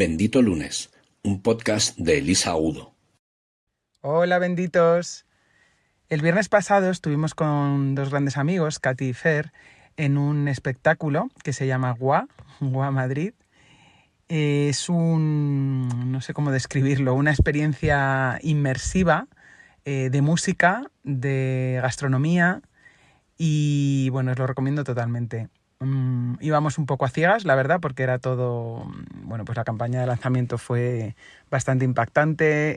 Bendito Lunes, un podcast de Elisa Udo. Hola, benditos. El viernes pasado estuvimos con dos grandes amigos, Katy y Fer, en un espectáculo que se llama Gua, Gua Madrid. Es un, no sé cómo describirlo, una experiencia inmersiva eh, de música, de gastronomía y bueno, os lo recomiendo totalmente. Mm, íbamos un poco a ciegas, la verdad, porque era todo, mm, bueno, pues la campaña de lanzamiento fue bastante impactante,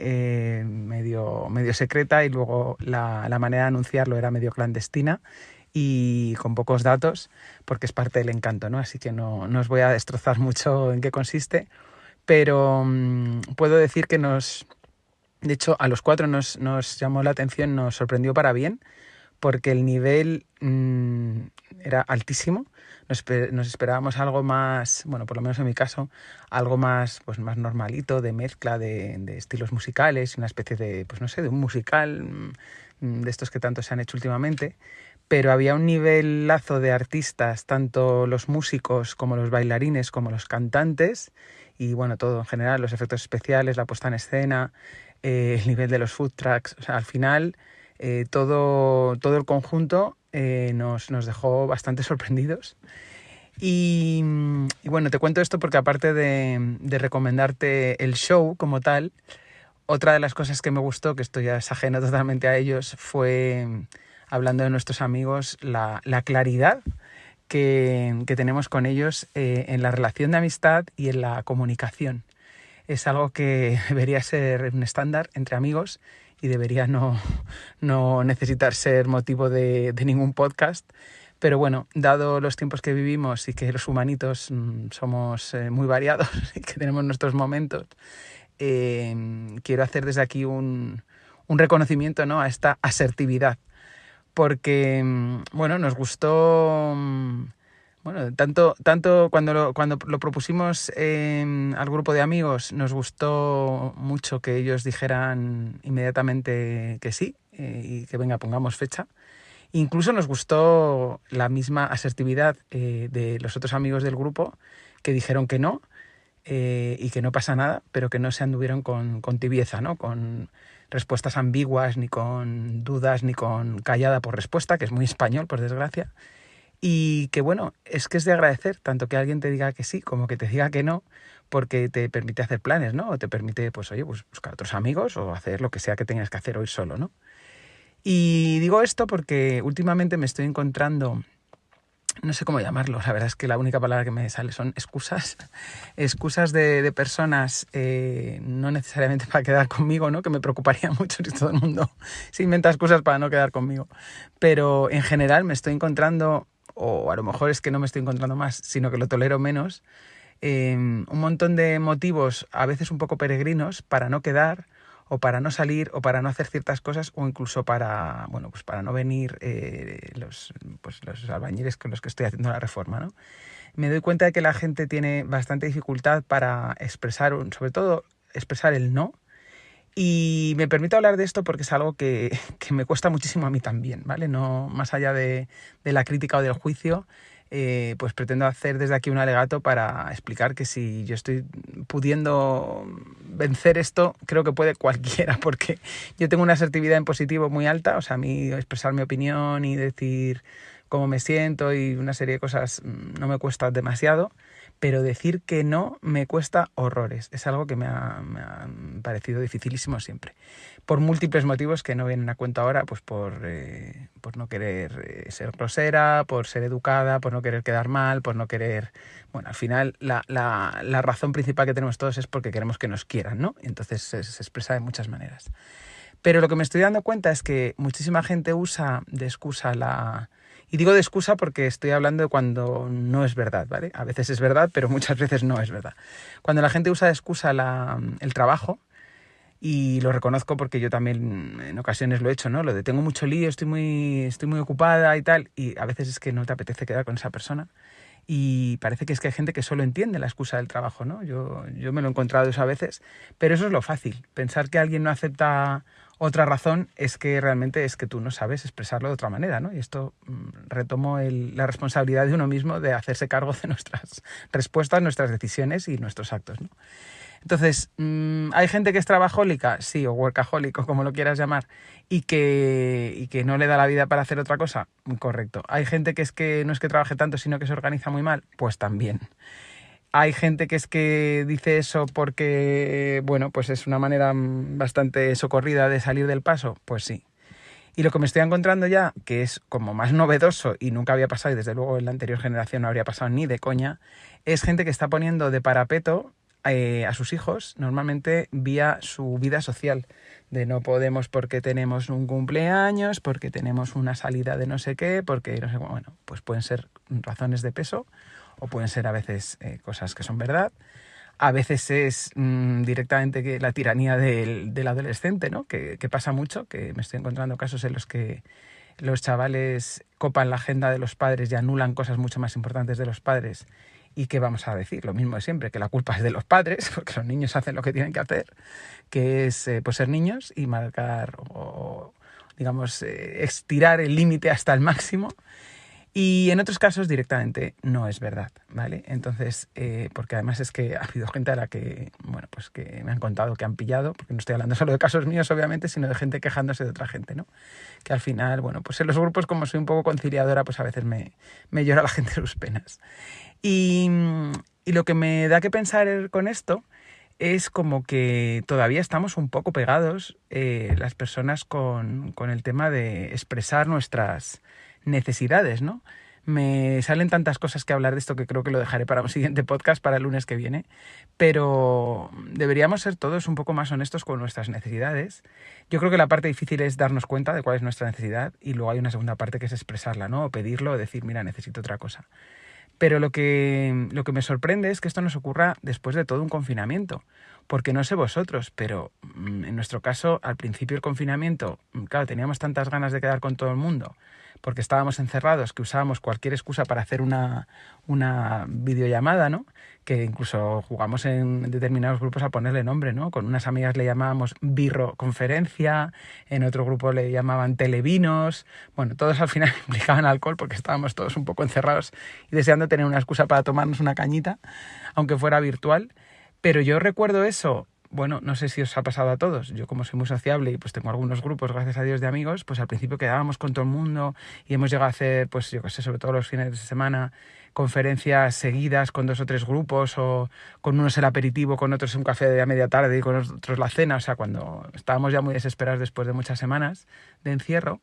eh, medio, medio secreta y luego la, manera de anunciarlo era medio clandestina y con pocos datos, porque es parte del encanto, ¿no? Así que no, no os voy a destrozar mucho en qué consiste, pero mm, puedo decir que nos, de hecho, a los cuatro nos, nos llamó la atención, nos sorprendió para bien, porque el nivel era altísimo. Nos, esperábamos algo más, bueno, por lo menos en mi caso, algo más, pues más normalito, de mezcla de, estilos musicales, una especie de, pues no sé, de un musical mm, de estos que tanto se han hecho últimamente, pero había un nivel lazo de artistas, tanto los músicos como los bailarines, como los cantantes, y bueno, todo en general, los efectos especiales, la puesta en escena, eh, el nivel de los food tracks, o sea, al final eh, todo, todo el conjunto eh, nos, dejó bastante sorprendidos. Y, bueno, te cuento esto porque aparte de, recomendarte el show como tal, otra de las cosas que me gustó, que estoy ya es ajeno totalmente a ellos, fue, hablando de nuestros amigos, la, claridad que, tenemos con ellos eh, en la relación de amistad y en la comunicación. Es algo que debería ser un estándar entre amigos y debería no, no necesitar ser motivo de, ningún podcast. Pero bueno, dado los tiempos que vivimos y que los humanitos mm, somos eh, muy variados y que tenemos nuestros momentos, eh, quiero hacer desde aquí un, un reconocimiento ¿no? a esta asertividad. Porque, mm, bueno, nos gustó mm, bueno, tanto, tanto cuando, lo, cuando lo propusimos al grupo de amigos, nos gustó mucho que ellos dijeran inmediatamente que sí eh, y que venga, pongamos fecha. Incluso nos gustó la misma asertividad eh, de los otros amigos del grupo que dijeron que no eh, y que no pasa nada, pero que no se anduvieron con, con tibieza, ¿no? con respuestas ambiguas, ni con dudas, ni con callada por respuesta, que es muy español, por desgracia y que bueno, es que es de agradecer tanto que alguien te diga que sí como que te diga que no, porque te permite hacer planes, ¿no? O te permite, pues oye, pues buscar otros amigos o hacer lo que sea que tengas que hacer hoy solo, ¿no? Y digo esto porque últimamente me estoy encontrando, no sé cómo llamarlo, la verdad es que la única palabra que me sale son excusas, excusas de, personas, eh, no necesariamente para quedar conmigo, ¿no? Que me preocuparía mucho si todo el mundo se inventa excusas para no quedar conmigo. Pero en general me estoy encontrando o a lo mejor es que no me estoy encontrando más, sino que lo tolero menos, em, un montón de motivos, a veces un poco peregrinos, para no quedar o para no salir o para no hacer ciertas cosas o incluso para bueno pues para no venir eh, los pues los albañiles con los que estoy haciendo la reforma ¿no? me doy cuenta de que la gente tiene bastante dificultad para expresar sobre todo expresar el no y me permito hablar de esto porque es algo que, me cuesta muchísimo a mí también, ¿vale? No más allá de, la crítica o del juicio, eh, pues pretendo hacer desde aquí un alegato para explicar que si yo estoy pudiendo vencer esto, creo que puede cualquiera, porque yo tengo una asertividad en positivo muy alta, o sea, a mí expresar mi opinión y decir cómo me siento y una serie de cosas mm, no me cuesta demasiado pero decir que no me cuesta horrores. Es algo que me ha, parecido dificilísimo siempre. Por múltiples motivos que no vienen a cuenta ahora, pues por, eh, por no querer eh, ser grosera, por ser educada, por no querer quedar mal, por no querer... Bueno, al final la, la, razón principal que tenemos todos es porque queremos que nos quieran, ¿no? Entonces se expresa de muchas maneras. Pero lo que me estoy dando cuenta es que muchísima gente usa de excusa la y digo de excusa porque estoy hablando de cuando no es verdad, ¿vale? A veces es verdad, pero muchas veces no es verdad. Cuando la gente usa de excusa el trabajo, y lo reconozco porque yo también en ocasiones lo he hecho, ¿no? Lo de tengo mucho lío, estoy muy, estoy muy ocupada y tal, y a veces es que no te apetece quedar con esa persona. y parece que es que hay gente que solo entiende la excusa del trabajo, ¿no? Yo, yo me lo he encontrado eso a veces, pero eso es lo fácil. Pensar que alguien no acepta otra razón es que realmente es que tú no sabes expresarlo de otra manera, ¿no? Y esto mm, retomo la responsabilidad de uno mismo de hacerse cargo de nuestras respuestas, nuestras decisiones y nuestros actos, ¿no? Entonces, mm, ¿hay gente que es trabajólica? Sí, o workahólico, como lo quieras llamar, y que, y que no le da la vida para hacer otra cosa? Correcto. ¿Hay gente que es que no es que trabaje tanto, sino que se organiza muy mal? Pues también. Hay gente que es que dice eso porque, bueno, pues es una manera bastante socorrida de salir del paso. Pues sí. Y lo que me estoy encontrando ya, que es como más novedoso y nunca había pasado, y desde luego en la anterior generación no habría pasado ni de coña, es gente que está poniendo de parapeto eh, a sus hijos, normalmente vía su vida social, de no podemos porque tenemos un cumpleaños, porque tenemos una salida de no sé qué, porque no sé, bueno, pues pueden ser razones de peso o pueden ser a veces eh, cosas que son verdad. A veces es mm, directamente que la tiranía del, adolescente, ¿no? Que, que, pasa mucho, que me estoy encontrando casos en los que los chavales copan la agenda de los padres y anulan cosas mucho más importantes de los padres. ¿Y qué vamos a decir? Lo mismo de siempre, que la culpa es de los padres, porque los niños hacen lo que tienen que hacer, que es eh, pues ser niños y marcar o, digamos, eh, estirar el límite hasta el máximo y en otros casos directamente no es verdad, ¿vale? Entonces, eh, porque además es que ha habido gente a la que, bueno, pues que me han contado que han pillado, porque no estoy hablando solo de casos míos, obviamente, sino de gente quejándose de otra gente, ¿no? Que al final, bueno, pues en los grupos, como soy un poco conciliadora, pues a veces me, me llora la gente sus penas. Y, y lo que me da que pensar con esto es como que todavía estamos un poco pegados eh, las personas con, con el tema de expresar nuestras necesidades, ¿no? Me salen tantas cosas que hablar de esto que creo que lo dejaré para un siguiente podcast, para el lunes que viene, pero deberíamos ser todos un poco más honestos con nuestras necesidades. Yo creo que la parte difícil es darnos cuenta de cuál es nuestra necesidad y luego hay una segunda parte que es expresarla, ¿no? O pedirlo o decir, mira, necesito otra cosa. Pero lo que, lo que me sorprende es que esto nos ocurra después de todo un confinamiento, porque no sé vosotros, pero mm, en nuestro caso, al principio del confinamiento, mm, claro, teníamos tantas ganas de quedar con todo el mundo, porque estábamos encerrados, que usábamos cualquier excusa para hacer una, una videollamada, ¿no? Que incluso jugamos en determinados grupos a ponerle nombre, ¿no? Con unas amigas le llamábamos birroconferencia, en otro grupo le llamaban televinos, bueno, todos al final implicaban alcohol porque estábamos todos un poco encerrados y deseando tener una excusa para tomarnos una cañita, aunque fuera virtual. Pero yo recuerdo eso bueno, no sé si os ha pasado a todos. Yo como soy muy sociable y pues tengo algunos grupos, gracias a Dios, de amigos, pues al principio quedábamos con todo el mundo y hemos llegado a hacer, pues yo qué sé, sobre todo los fines de semana, conferencias seguidas con dos o tres grupos o con unos el aperitivo, con otros un café de a media tarde y con otros la cena. O sea, cuando estábamos ya muy desesperados después de muchas semanas de encierro.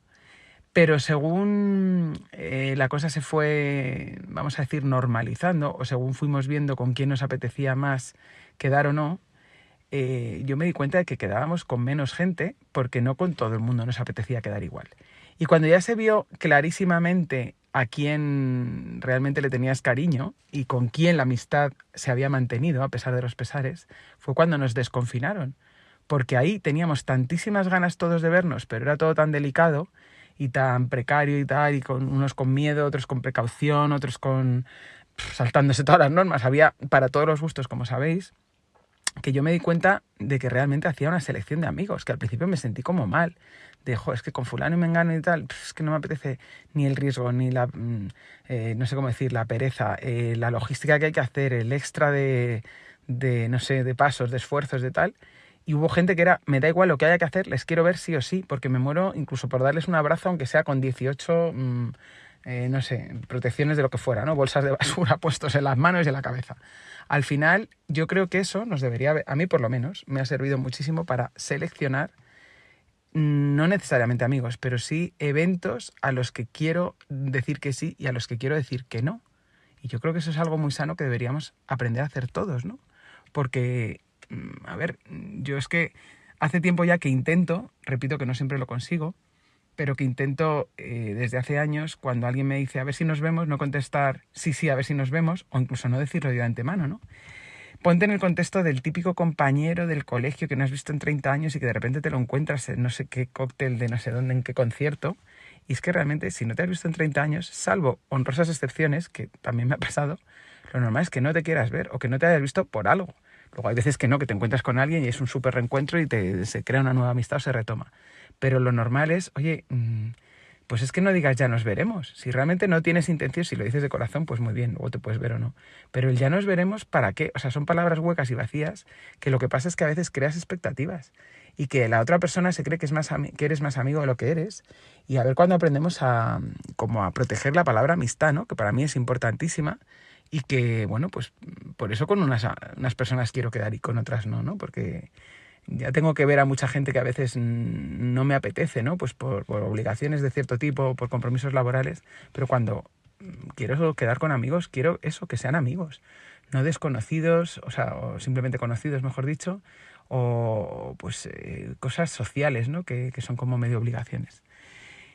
Pero según eh, la cosa se fue, vamos a decir, normalizando, o según fuimos viendo con quién nos apetecía más quedar o no, eh, yo me di cuenta de que quedábamos con menos gente porque no con todo el mundo nos apetecía quedar igual. Y cuando ya se vio clarísimamente a quién realmente le tenías cariño y con quién la amistad se había mantenido a pesar de los pesares, fue cuando nos desconfinaron. Porque ahí teníamos tantísimas ganas todos de vernos, pero era todo tan delicado y tan precario y tal, y con unos con miedo, otros con precaución, otros con saltándose todas las normas. Había para todos los gustos, como sabéis que yo me di cuenta de que realmente hacía una selección de amigos, que al principio me sentí como mal. De, es que con fulano y mengano y tal, es que no me apetece ni el riesgo, ni la, mm, eh, no sé cómo decir, la pereza, eh, la logística que hay que hacer, el extra de, de, no sé, de pasos, de esfuerzos, de tal. Y hubo gente que era, me da igual lo que haya que hacer, les quiero ver sí o sí, porque me muero incluso por darles un abrazo, aunque sea con 18, mm, eh, no sé, protecciones de lo que fuera, ¿no? Bolsas de basura puestos en las manos y en la cabeza. Al final, yo creo que eso nos debería, a mí por lo menos, me ha servido muchísimo para seleccionar, no necesariamente amigos, pero sí eventos a los que quiero decir que sí y a los que quiero decir que no. Y yo creo que eso es algo muy sano que deberíamos aprender a hacer todos, ¿no? Porque, mm, a ver, yo es que hace tiempo ya que intento, repito que no siempre lo consigo, pero que intento eh, desde hace años, cuando alguien me dice a ver si nos vemos, no contestar sí, sí, a ver si nos vemos, o incluso no decirlo de antemano, ¿no? Ponte en el contexto del típico compañero del colegio que no has visto en 30 años y que de repente te lo encuentras en no sé qué cóctel de no sé dónde, en qué concierto, Y es que realmente, si no te has visto en 30 años, salvo honrosas excepciones, que también me ha pasado, lo normal es que no te quieras ver o que no te hayas visto por algo. Luego hay veces que no, que te encuentras con alguien y es un súper reencuentro y te, se crea una nueva amistad o se retoma. Pero lo normal es, oye, mm, pues es que no digas ya nos veremos. Si realmente no tienes intención, si lo dices de corazón, pues muy bien, luego te puedes ver o no. Pero el ya nos veremos, ¿para qué? O sea, son palabras huecas y vacías que lo que pasa es que a veces creas expectativas y que la otra persona se cree que, es más que eres más amigo de lo que eres. Y a ver cuando aprendemos a, como a proteger la palabra amistad, ¿no? que para mí es importantísima y que, bueno, pues por eso con unas, unas personas quiero quedar y con otras no, ¿no? Porque ya tengo que ver a mucha gente que a veces no me apetece, ¿no? Pues por, obligaciones de cierto tipo, por compromisos laborales, pero cuando quiero quedar con amigos, quiero eso, que sean amigos, no desconocidos, o sea, simplemente conocidos, mejor dicho, o pues eh, cosas sociales, ¿no? Que, que, son como medio obligaciones.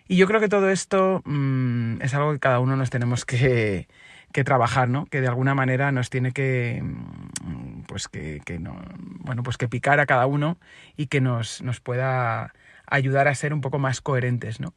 Y yo creo que todo esto mmm, es algo que cada uno nos tenemos que, que trabajar, ¿no? Que de alguna manera nos tiene que, mm, pues que, que, no, bueno, pues que picar a cada uno y que nos, nos pueda ayudar a ser un poco más coherentes, ¿no?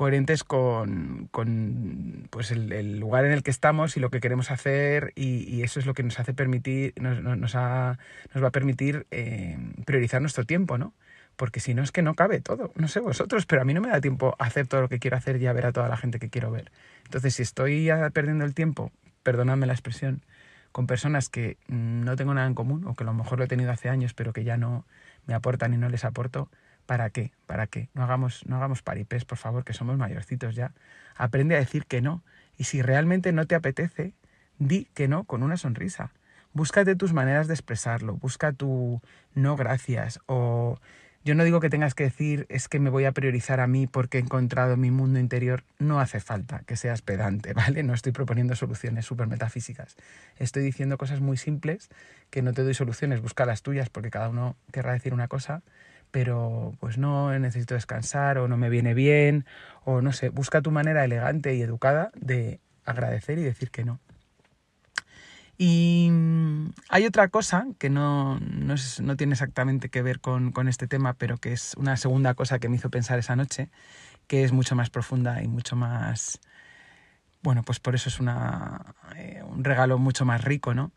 coherentes con, con pues el, lugar en el que estamos y lo que queremos hacer y, y eso es lo que nos hace permitir nos, nos, ha, nos va a permitir eh, priorizar nuestro tiempo no porque si no es que no cabe todo no sé vosotros pero a mí no me da tiempo hacer todo lo que quiero hacer y a ver a toda la gente que quiero ver entonces si estoy perdiendo el tiempo perdonadme la expresión con personas que no tengo nada en común o que a lo mejor lo he tenido hace años pero que ya no me aportan y no les aporto ¿Para qué? ¿Para qué? No hagamos, no hagamos paripés, por favor, que somos mayorcitos ya. Aprende a decir que no. Y si realmente no te apetece, di que no con una sonrisa. Búscate tus maneras de expresarlo. Busca tu no gracias. O yo no digo que tengas que decir es que me voy a priorizar a mí porque he encontrado mi mundo interior. No hace falta que seas pedante, ¿vale? No estoy proponiendo soluciones súper metafísicas. Estoy diciendo cosas muy simples que no te doy soluciones. Busca las tuyas porque cada uno querrá decir una cosa pero pues no necesito descansar o no me viene bien o no sé, busca tu manera elegante y educada de agradecer y decir que no. Y mm, hay otra cosa que no, no, tiene exactamente que ver con, con, este tema, pero que es una segunda cosa que me hizo pensar esa noche, que es mucho más profunda y mucho más... Bueno, pues por eso es una, eh, un regalo mucho más rico, ¿no?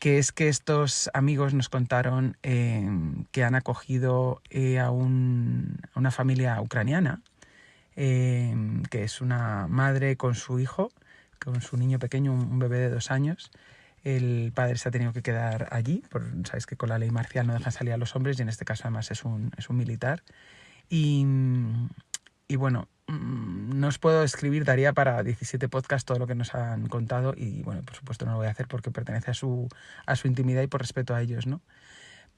que es que estos amigos nos contaron eh, que han acogido eh, a, un, a, una familia ucraniana, que es una madre con su hijo, con su niño pequeño, un, bebé de dos años. El padre se ha tenido que quedar allí, por, sabéis que con la ley marcial no dejan salir a los hombres y en este caso además es un, es un militar. Y, y bueno, Mm, no os puedo escribir, daría para 17 podcasts todo lo que nos han contado y bueno, por supuesto no lo voy a hacer porque pertenece a su, a su intimidad y por respeto a ellos, ¿no?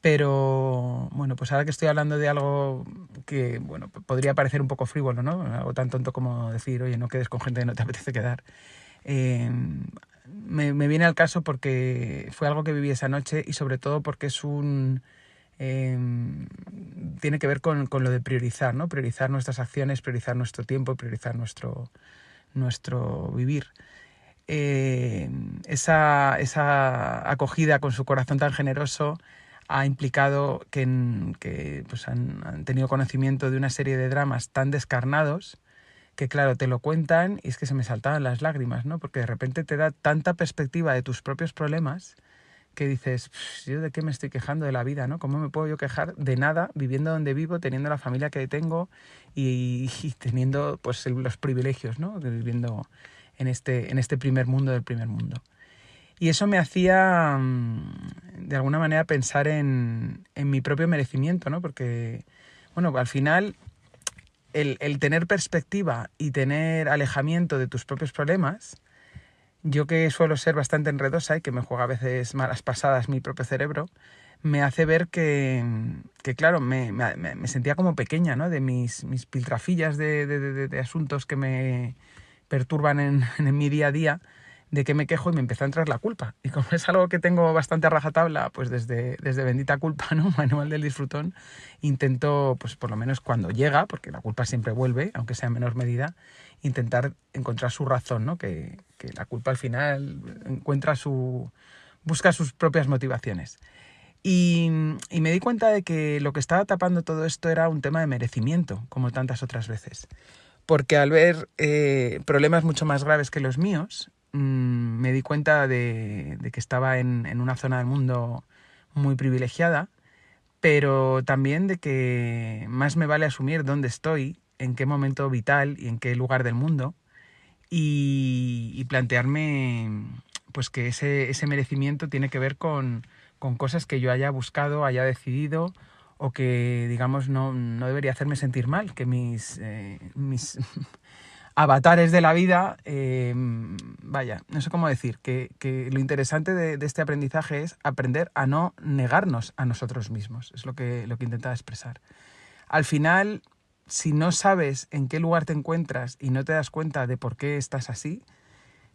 Pero bueno, pues ahora que estoy hablando de algo que, bueno, podría parecer un poco frívolo, ¿no? Algo tan tonto como decir, oye, no quedes con gente que no te apetece quedar. Eh, me, viene al caso porque fue algo que viví esa noche y sobre todo porque es un eh, tiene que ver con, con, lo de priorizar, ¿no? Priorizar nuestras acciones, priorizar nuestro tiempo, priorizar nuestro, nuestro vivir. Eh, esa, esa, acogida con su corazón tan generoso ha implicado que, que pues han, han, tenido conocimiento de una serie de dramas tan descarnados que claro, te lo cuentan y es que se me saltaban las lágrimas, ¿no? Porque de repente te da tanta perspectiva de tus propios problemas que dices, yo de qué me estoy quejando de la vida, ¿no? ¿Cómo me puedo yo quejar de nada viviendo donde vivo, teniendo la familia que tengo y, teniendo pues los privilegios, ¿no? Viviendo en este, en este primer mundo del primer mundo. Y eso me hacía, mm, de alguna manera, pensar en, en mi propio merecimiento, ¿no? Porque, bueno, al final, el, tener perspectiva y tener alejamiento de tus propios problemas, yo que suelo ser bastante enredosa y que me juega a veces malas pasadas mi propio cerebro, me hace ver que, que claro, me, sentía como pequeña, ¿no? De mis, mis piltrafillas de, de, asuntos que me perturban en, mi día a día, de que me quejo y me empezó a entrar la culpa. Y como es algo que tengo bastante a rajatabla, pues desde, desde Bendita Culpa, ¿no? Manual del Disfrutón, intento, pues por lo menos cuando llega, porque la culpa siempre vuelve, aunque sea en menor medida, intentar encontrar su razón, ¿no? Que, que la culpa al final encuentra su... busca sus propias motivaciones. Y, y, me di cuenta de que lo que estaba tapando todo esto era un tema de merecimiento, como tantas otras veces. porque al ver eh, problemas mucho más graves que los míos, mm, me di cuenta de, que estaba en, una zona del mundo muy privilegiada, pero también de que más me vale asumir dónde estoy, en qué momento vital y en qué lugar del mundo, y, plantearme pues que ese, merecimiento tiene que ver con, cosas que yo haya buscado, haya decidido o que digamos no, no debería hacerme sentir mal, que mis, eh, mis avatares de la vida, eh, vaya, no sé cómo decir, que, lo interesante de, de, este aprendizaje es aprender a no negarnos a nosotros mismos, es lo que, lo que intentaba expresar. Al final, si no sabes en qué lugar te encuentras y no te das cuenta de por qué estás así,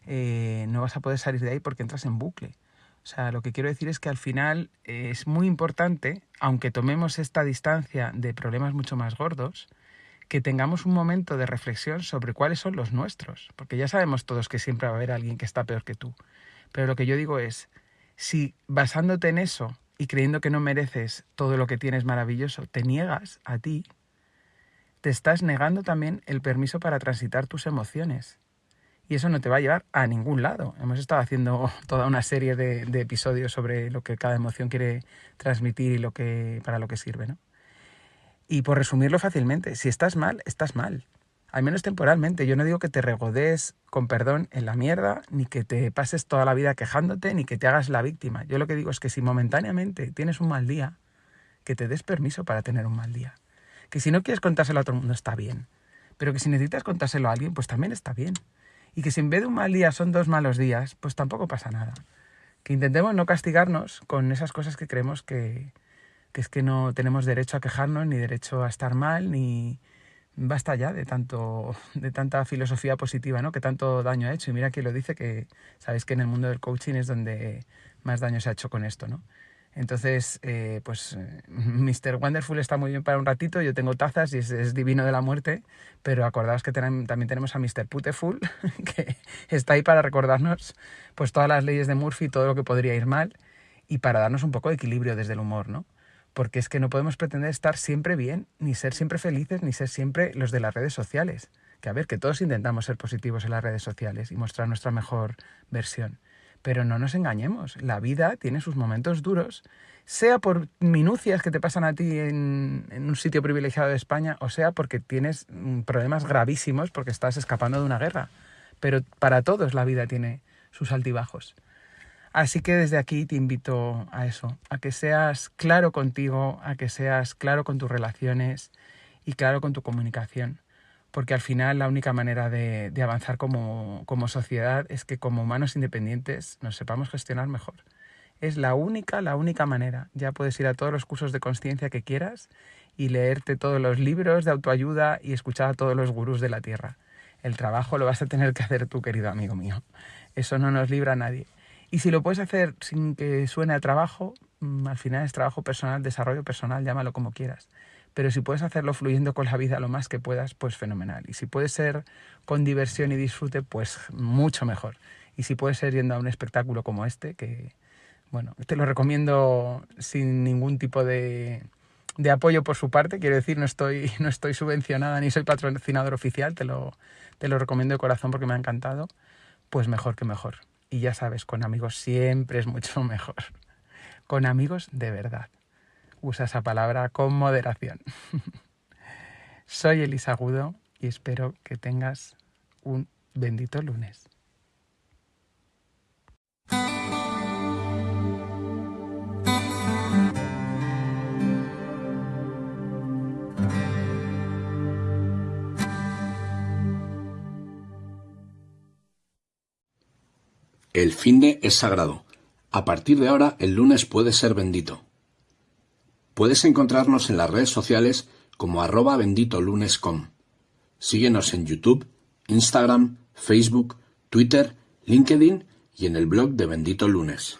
eh, no vas a poder salir de ahí porque entras en bucle. O sea, lo que quiero decir es que al final eh, es muy importante, aunque tomemos esta distancia de problemas mucho más gordos, que tengamos un momento de reflexión sobre cuáles son los nuestros, porque ya sabemos todos que siempre va a haber alguien que está peor que tú. Pero lo que yo digo es, si basándote en eso y creyendo que no mereces todo lo que tienes maravilloso, te niegas a ti, te estás negando también el permiso para transitar tus emociones. Y eso no te va a llevar a ningún lado. Hemos estado haciendo toda una serie de, episodios sobre lo que cada emoción quiere transmitir y lo que, para lo que sirve. ¿no? Y por resumirlo fácilmente, si estás mal, estás mal. Al menos temporalmente. Yo no digo que te regodes con perdón en la mierda, ni que te pases toda la vida quejándote, ni que te hagas la víctima. Yo lo que digo es que si momentáneamente tienes un mal día, que te des permiso para tener un mal día. Que si no quieres contárselo a todo el mundo está bien. Pero que si necesitas contárselo a alguien, pues también está bien. Y que si en vez de un mal día son dos malos días, pues tampoco pasa nada. Que intentemos no castigarnos con esas cosas que creemos que, que es que no tenemos derecho a quejarnos, ni derecho a estar mal, ni basta ya de tanto de tanta filosofía positiva, ¿no? Que tanto daño ha hecho. Y mira que lo dice que sabéis que en el mundo del coaching es donde más daño se ha hecho con esto, ¿no? Entonces, eh, pues Mr. Wonderful está muy bien para un ratito, yo tengo tazas y es, divino de la muerte, pero acordaos que también tenemos a Mr. Puteful, que está ahí para recordarnos pues todas las leyes de Murphy, todo lo que podría ir mal, y para darnos un poco de equilibrio desde el humor, ¿no? Porque es que no podemos pretender estar siempre bien, ni ser siempre felices, ni ser siempre los de las redes sociales. Que a ver, que todos intentamos ser positivos en las redes sociales y mostrar nuestra mejor versión pero no nos engañemos, la vida tiene sus momentos duros, sea por minucias que te pasan a ti en, un sitio privilegiado de España, o sea porque tienes mm, problemas gravísimos porque estás escapando de una guerra. Pero para todos la vida tiene sus altibajos. Así que desde aquí te invito a eso, a que seas claro contigo, a que seas claro con tus relaciones y claro con tu comunicación porque al final la única manera de, avanzar como, sociedad es que como humanos independientes nos sepamos gestionar mejor. Es la única, la única manera. Ya puedes ir a todos los cursos de conciencia que quieras y leerte todos los libros de autoayuda y escuchar a todos los gurús de la Tierra. El trabajo lo vas a tener que hacer tú, querido amigo mío. Eso no nos libra a nadie. Y si lo puedes hacer sin que suene a trabajo, mm, al final es trabajo personal, desarrollo personal, llámalo como quieras pero si puedes hacerlo fluyendo con la vida lo más que puedas, pues fenomenal. Y si puede ser con diversión y disfrute, pues mucho mejor. Y si puede ser yendo a un espectáculo como este, que, bueno, te lo recomiendo sin ningún tipo de, de apoyo por su parte, quiero decir, no estoy, no estoy subvencionada ni soy patrocinador oficial, te lo, te lo recomiendo de corazón porque me ha encantado, pues mejor que mejor. Y ya sabes, con amigos siempre es mucho mejor. Con amigos de verdad usa esa palabra con moderación. Soy Elisa Agudo y espero que tengas un bendito lunes. El fin de es sagrado. A partir de ahora, el lunes puede ser bendito. Puedes encontrarnos en las redes sociales como arroba benditolunes.com. Síguenos en YouTube, Instagram, Facebook, Twitter, LinkedIn y en el blog de Bendito Lunes.